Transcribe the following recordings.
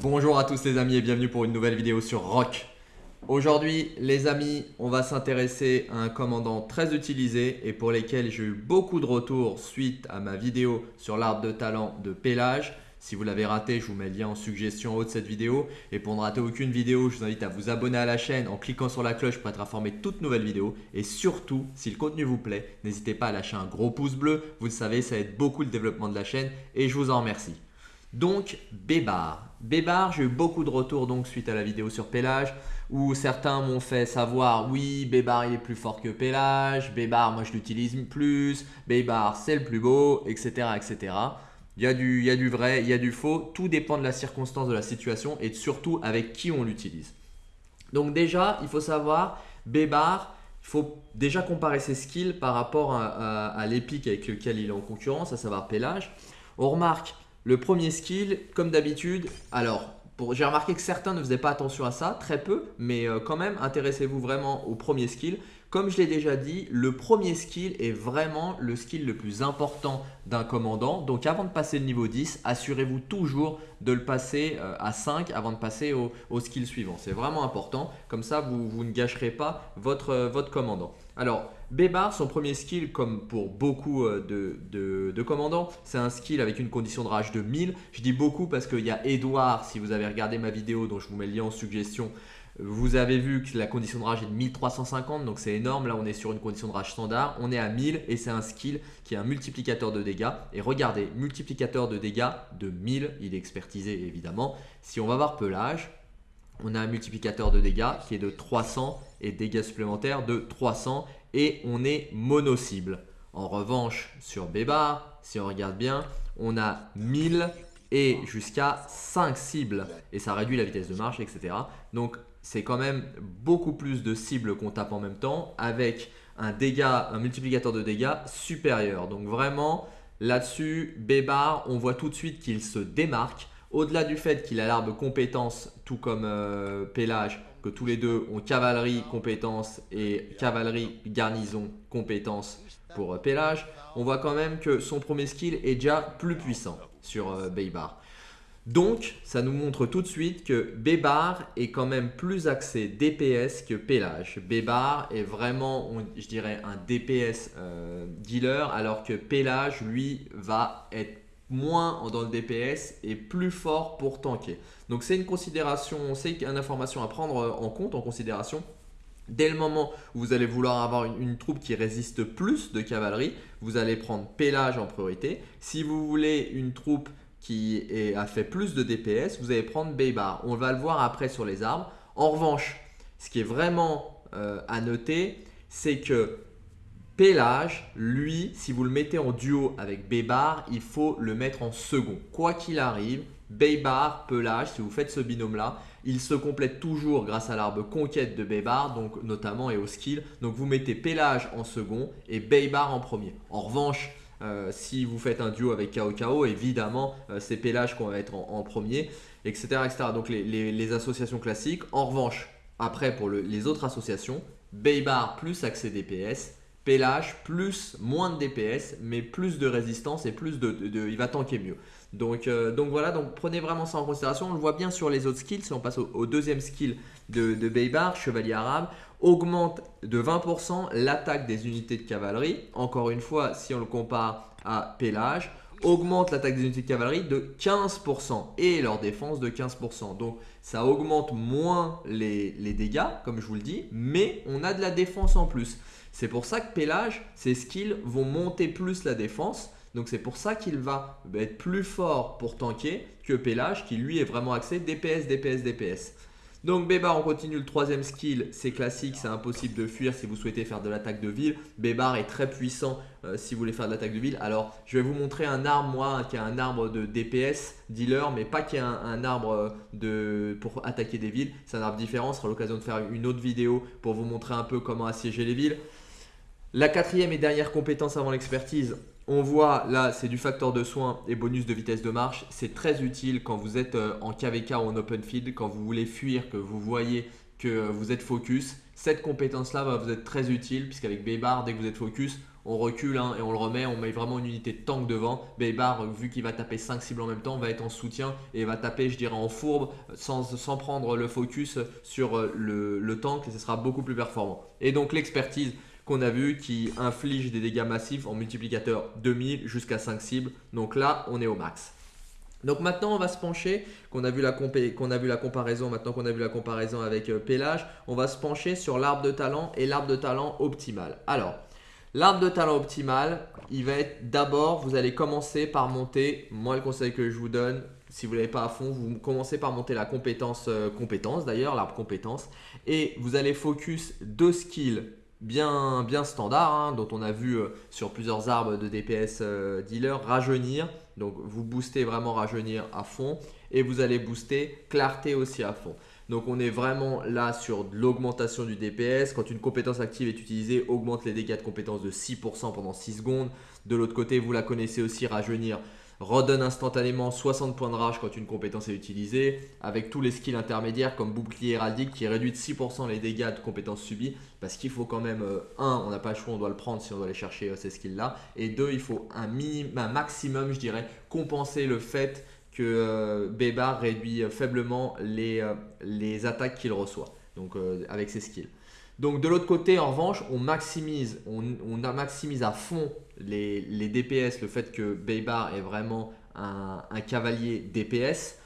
Bonjour à tous les amis et bienvenue pour une nouvelle vidéo sur Rock. Aujourd'hui les amis, on va s'intéresser à un commandant très utilisé et pour lesquels j'ai eu beaucoup de retours suite à ma vidéo sur l'arbre de talent de Pélage. Si vous l'avez raté, je vous mets le lien en suggestion en haut de cette vidéo. Et pour ne rater aucune vidéo, je vous invite à vous abonner à la chaîne en cliquant sur la cloche pour être informé de toutes nouvelles vidéos. Et surtout, si le contenu vous plaît, n'hésitez pas à lâcher un gros pouce bleu. Vous le savez, ça aide beaucoup le développement de la chaîne et je vous en remercie. Donc, Bébar. Bébar, j'ai eu beaucoup de retours donc suite à la vidéo sur Pélage où certains m'ont fait savoir oui, Bébar il est plus fort que Pélage, Bébar moi je l'utilise plus, Bébar c'est le plus beau, etc. etc. Il y, a du, vrai, il y a du faux, tout dépend de la circonstance de la situation et surtout avec qui on l'utilise. Donc déjà, il faut savoir, Bébar, il faut déjà comparer ses skills par rapport à, à, l'épique avec lequel il est en concurrence, à savoir Pélage. On remarque le premier skill, comme d'habitude, alors j'ai remarqué que certains ne faisaient pas attention à ça, très peu, mais euh, quand même, intéressez-vous vraiment au premier skill. Comme je l'ai déjà dit, le premier skill est vraiment le skill le plus important d'un commandant. Donc avant de passer le niveau 10, assurez-vous toujours de le passer euh, à 5 avant de passer au, skill suivant. C'est vraiment important, comme ça vous, ne gâcherez pas votre, euh, votre commandant. Alors, Bébar, son premier skill, comme pour beaucoup euh, de, de, commandants, c'est un skill avec une condition de rage de 1000. Je dis beaucoup parce qu'il y a Edouard, si vous avez regardé ma vidéo dont je vous mets le lien en suggestion, vous avez vu que la condition de rage est de 1350, donc c'est énorme. Là, on est sur une condition de rage standard. On est à 1000 et c'est un skill qui est un multiplicateur de dégâts. Et regardez, multiplicateur de dégâts de 1000, il est expertisé évidemment. Si on va voir pelage, on a un multiplicateur de dégâts qui est de 300 et dégâts supplémentaires de 300 et on est mono-cible. En revanche, sur Bébar, si on regarde bien, on a 1000 et jusqu'à 5 cibles et ça réduit la vitesse de marche, etc. Donc c'est quand même beaucoup plus de cibles qu'on tape en même temps avec un dégât, un multiplicateur de dégâts supérieur. Donc vraiment là-dessus, Bébar, on voit tout de suite qu'il se démarque. Au-delà du fait qu'il a l'arbre compétence, tout comme euh, Pélage, que tous les deux ont cavalerie compétence et cavalerie garnison compétence pour euh, Pélage, on voit quand même que son premier skill est déjà plus puissant sur euh, Bébar. Donc, ça nous montre tout de suite que Bébar est quand même plus axé DPS que Pélage. Bébar est vraiment, je dirais, un DPS euh, dealer, alors que Pélage, lui, va être moins dans le DPS et plus fort pour tanker. Donc, c'est une considération, c'est une information à prendre en compte, en considération. Dès le moment où vous allez vouloir avoir une, troupe qui résiste plus de cavalerie, vous allez prendre Pélage en priorité. Si vous voulez une troupe qui a fait plus de DPS, vous allez prendre Baybar. On va le voir après sur les arbres. En revanche, ce qui est vraiment euh, à noter, c'est que Pélage, lui, si vous le mettez en duo avec Baybar, il faut le mettre en second. Quoi qu'il arrive, Baybar, Pelage, si vous faites ce binôme-là, il se complète toujours grâce à l'arbre conquête de Baybar, donc notamment et au skill. Donc vous mettez Pélage en second et Baybar en premier. En revanche, euh, si vous faites un duo avec KO évidemment, euh, c'est Pélage qu'on va être en, premier, etc., etc. Donc les, associations classiques. En revanche, après pour les autres associations, Baybar plus accès DPS, Pélage plus moins de DPS, mais plus de résistance et plus de, il va tanker mieux. Donc, euh, donc voilà, donc prenez vraiment ça en considération. On le voit bien sur les autres skills. Si on passe au, deuxième skill de, de Baybar, Chevalier Arabe, augmente de 20% l'attaque des unités de cavalerie. Encore une fois, si on le compare à Pélage, augmente l'attaque des unités de cavalerie de 15% et leur défense de 15%. Donc ça augmente moins les, les, dégâts, comme je vous le dis, mais on a de la défense en plus. C'est pour ça que Pélage, ses skills vont monter plus la défense. Donc c'est pour ça qu'il va être plus fort pour tanker que Pélage qui lui est vraiment axé DPS, DPS, DPS. Donc Bébar, on continue le troisième skill, c'est classique, c'est impossible de fuir si vous souhaitez faire de l'attaque de ville. Bébar est très puissant euh, si vous voulez faire de l'attaque de ville. Alors je vais vous montrer un arbre, moi, qui a un arbre de DPS, dealer, mais pas qui a un, arbre euh, de, pour attaquer des villes. C'est un arbre différent, ce sera l'occasion de faire une autre vidéo pour vous montrer un peu comment assiéger les villes. La quatrième et dernière compétence avant l'expertise, on voit là, c'est du facteur de soin et bonus de vitesse de marche. C'est très utile quand vous êtes euh, en KVK ou en open field, quand vous voulez fuir, que vous voyez que vous êtes focus. Cette compétence-là va vous être très utile puisqu'avec Baybar, dès que vous êtes focus, on recule hein, et on le remet, on met vraiment une unité de tank devant. Baybar, vu qu'il va taper 5 cibles en même temps, va être en soutien et va taper, je dirais, en fourbe sans, prendre le focus sur le, le tank et ce sera beaucoup plus performant. Et donc l'expertise qu'on a vu qui inflige des dégâts massifs en multiplicateur 2000 jusqu'à 5 cibles. Donc là, on est au max. Donc maintenant, on va se pencher, qu'on a, vu la qu'on a vu la comparaison, maintenant qu'on a vu la comparaison avec euh, Pélage, on va se pencher sur l'arbre de talent et l'arbre de talent optimal. Alors, l'arbre de talent optimal, il va être d'abord, vous allez commencer par monter, moi le conseil que je vous donne, si vous ne l'avez pas à fond, vous commencez par monter la compétence, euh, compétence d'ailleurs, l'arbre compétence, et vous allez focus deux skills bien, standard, hein, dont on a vu euh, sur plusieurs arbres de DPS euh, dealer, rajeunir. Donc vous boostez vraiment rajeunir à fond et vous allez booster clarté aussi à fond. Donc on est vraiment là sur l'augmentation du DPS. Quand une compétence active est utilisée, augmente les dégâts de compétence de 6% pendant 6 secondes. De l'autre côté, vous la connaissez aussi, rajeunir redonne instantanément 60 points de rage quand une compétence est utilisée, avec tous les skills intermédiaires comme bouclier héraldique qui réduit de 6% les dégâts de compétences subies, parce qu'il faut quand même, 1, euh, on n'a pas le choix, on doit le prendre si on doit aller chercher euh, ces skills-là, et 2, il faut un, minimum, un maximum, je dirais, compenser le fait que euh, Bébar réduit faiblement les, les attaques qu'il reçoit, donc avec ses skills. Donc de l'autre côté, en revanche, on maximise, on, maximise à fond les, DPS, le fait que Baybar est vraiment un, cavalier DPS,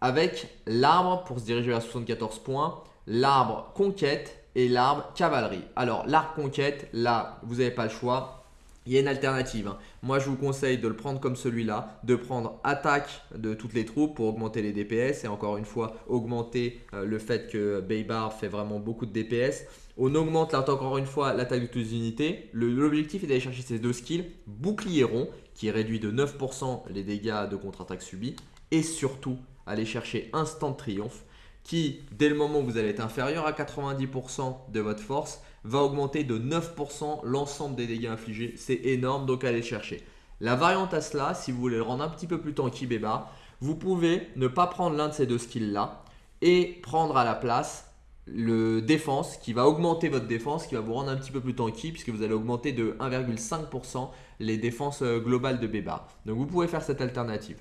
avec l'arbre pour se diriger à 74 points, l'arbre conquête et l'arbre cavalerie. Alors l'arbre conquête, là, vous n'avez pas le choix il y a une alternative. Hein. Moi, je vous conseille de le prendre comme celui-là, de prendre attaque de toutes les troupes pour augmenter les DPS et encore une fois, augmenter euh, le fait que Baybar fait vraiment beaucoup de DPS. On augmente là, encore une fois l'attaque de toutes les unités. L'objectif est d'aller chercher ces deux skills. Bouclier rond qui réduit de 9% les dégâts de contre-attaque subis. Et surtout, aller chercher Instant Triomphe qui, dès le moment où vous allez être inférieur à 90% de votre force, va augmenter de 9% l'ensemble des dégâts infligés. C'est énorme, donc allez chercher. La variante à cela, si vous voulez le rendre un petit peu plus tanky Béba, vous pouvez ne pas prendre l'un de ces deux skills là et prendre à la place le défense qui va augmenter votre défense, qui va vous rendre un petit peu plus tanky puisque vous allez augmenter de 1,5% les défenses euh, globales de Béba. Donc vous pouvez faire cette alternative.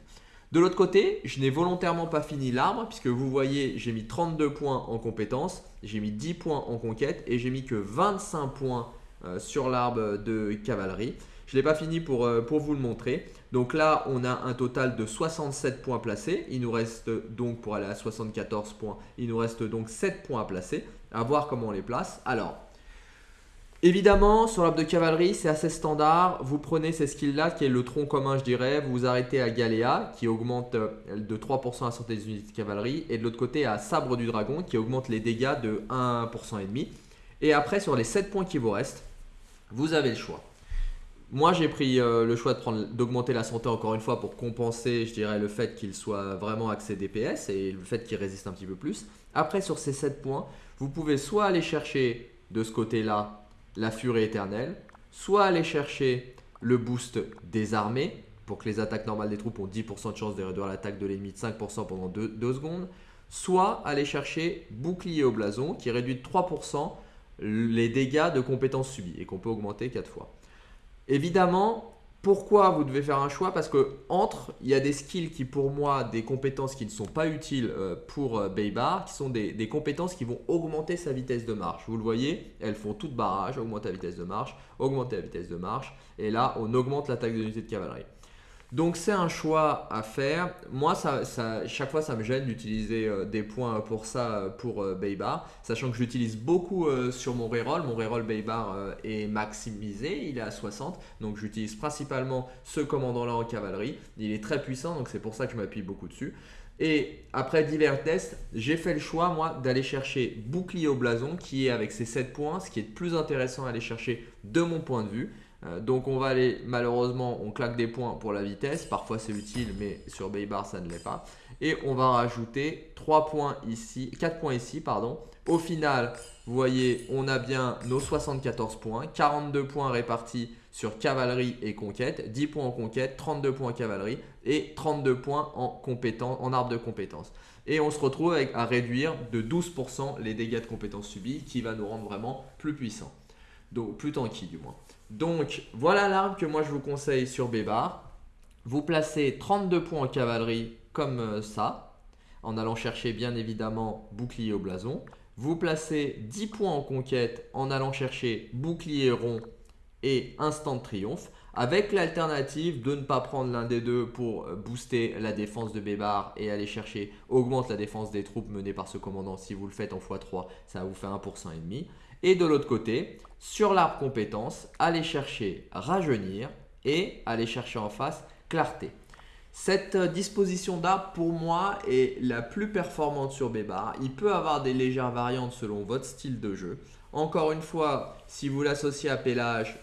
De l'autre côté, je n'ai volontairement pas fini l'arbre puisque vous voyez, j'ai mis 32 points en compétences, j'ai mis 10 points en conquête et j'ai mis que 25 points euh, sur l'arbre de cavalerie. Je ne l'ai pas fini pour, euh, pour vous le montrer. Donc là, on a un total de 67 points placés. Il nous reste donc, pour aller à 74 points, il nous reste donc 7 points à placer. À voir comment on les place. Alors, Évidemment, sur l'arbre de cavalerie, c'est assez standard. Vous prenez ces skills-là, qui est le tronc commun, je dirais. Vous vous arrêtez à Galéa, qui augmente euh, de 3% la santé des unités de cavalerie. Et de l'autre côté, à Sabre du Dragon, qui augmente les dégâts de 1,5%. Et après, sur les 7 points qui vous restent, vous avez le choix. Moi, j'ai pris euh, le choix d'augmenter la santé encore une fois pour compenser, je dirais, le fait qu'il soit vraiment axé DPS et le fait qu'il résiste un petit peu plus. Après, sur ces 7 points, vous pouvez soit aller chercher de ce côté-là la furie éternelle, soit aller chercher le boost des armées pour que les attaques normales des troupes ont 10% de chance de réduire l'attaque de l'ennemi de 5% pendant 2, secondes, soit aller chercher bouclier au blason qui réduit de 3% les dégâts de compétences subies et qu'on peut augmenter 4 fois. Évidemment, pourquoi vous devez faire un choix? Parce que entre, il y a des skills qui pour moi, des compétences qui ne sont pas utiles euh, pour euh, Baybar, qui sont des, compétences qui vont augmenter sa vitesse de marche. Vous le voyez, elles font toute barrage, augmenter la vitesse de marche, augmenter la vitesse de marche, et là on augmente l'attaque de l'unité de cavalerie. Donc c'est un choix à faire. Moi, ça, chaque fois, ça me gêne d'utiliser euh, des points pour ça, euh, pour euh, Baybar. Sachant que j'utilise beaucoup sur mon reroll. Mon reroll Baybar est maximisé, il est à 60. Donc j'utilise principalement ce commandant-là en cavalerie. Il est très puissant, donc c'est pour ça que je m'appuie beaucoup dessus. Et après divers tests, j'ai fait le choix, moi, d'aller chercher bouclier au blason, qui est avec ses 7 points, ce qui est le plus intéressant à aller chercher de mon point de vue. Euh, donc on va aller, malheureusement, on claque des points pour la vitesse. Parfois c'est utile, mais sur Baybar ça ne l'est pas. Et on va rajouter 3 points ici, 4 points ici, pardon. Au final, vous voyez, on a bien nos 74 points, 42 points répartis sur cavalerie et conquête, 10 points en conquête, 32 points en cavalerie et 32 points en, en arbre de compétences. Et on se retrouve à réduire de 12% les dégâts de compétences subis qui va nous rendre vraiment plus puissants. Donc plus tanky du moins. Donc voilà l'arme que moi je vous conseille sur Bébar. Vous placez 32 points en cavalerie comme euh, ça, en allant chercher bien évidemment bouclier au blason. Vous placez 10 points en conquête en allant chercher bouclier rond et instant de triomphe avec l'alternative de ne pas prendre l'un des deux pour euh, booster la défense de Bébar et aller chercher, augmente la défense des troupes menées par ce commandant. Si vous le faites en x3, ça vous faire 1% et de l'autre côté, sur l'arbre compétence, allez chercher rajeunir et aller chercher en face clarté. Cette euh, disposition d'arbre, pour moi, est la plus performante sur Bébar. Il peut avoir des légères variantes selon votre style de jeu. Encore une fois, si vous l'associez à Pélage,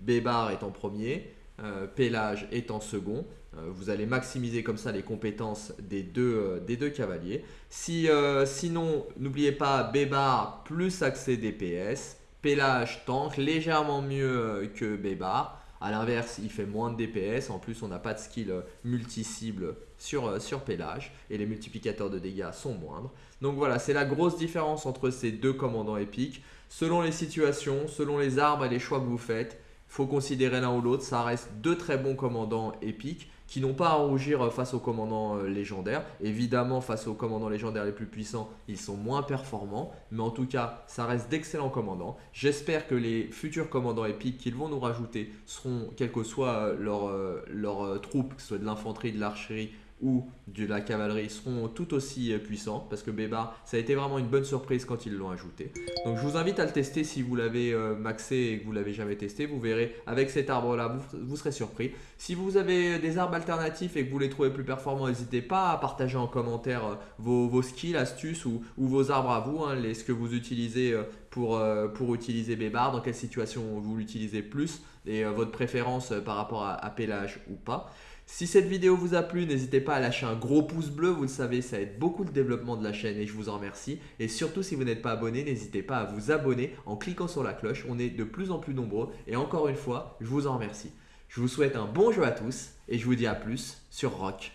Bébar est en premier, euh, Pélage est en second. Euh, vous allez maximiser comme ça les compétences des deux, euh, cavaliers. Si, sinon, n'oubliez pas Bébar plus accès DPS. Pélage tank légèrement mieux que Bébar. A l'inverse, il fait moins de DPS. En plus, on n'a pas de skill multi-cible sur, sur Pélage. Et les multiplicateurs de dégâts sont moindres. Donc voilà, c'est la grosse différence entre ces deux commandants épiques. Selon les situations, selon les armes et les choix que vous faites, faut considérer l'un ou l'autre. Ça reste deux très bons commandants épiques qui n'ont pas à rougir face aux commandants euh, légendaires. Évidemment, face aux commandants légendaires les plus puissants, ils sont moins performants. Mais en tout cas, ça reste d'excellents commandants. J'espère que les futurs commandants épiques qu'ils vont nous rajouter seront, quelle que soit leur, euh, leur euh, troupe, que ce soit de l'infanterie, de l'archerie ou de la cavalerie seront tout aussi euh, puissants parce que Bébar, ça a été vraiment une bonne surprise quand ils l'ont ajouté. Donc je vous invite à le tester si vous l'avez euh, maxé et que vous l'avez jamais testé. Vous verrez avec cet arbre là, vous, serez surpris. Si vous avez des arbres alternatifs et que vous les trouvez plus performants, n'hésitez pas à partager en commentaire euh, vos, skills, astuces ou, vos arbres à vous, hein, ce que vous utilisez pour, pour utiliser Bébar, dans quelle situation vous l'utilisez plus et votre préférence par rapport à, à Pélage ou pas. Si cette vidéo vous a plu, n'hésitez pas à lâcher un gros pouce bleu, vous le savez, ça aide beaucoup le développement de la chaîne et je vous en remercie. Et surtout, si vous n'êtes pas abonné, n'hésitez pas à vous abonner en cliquant sur la cloche, on est de plus en plus nombreux et encore une fois, je vous en remercie. Je vous souhaite un bon jeu à tous et je vous dis à plus sur Rock.